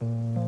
you.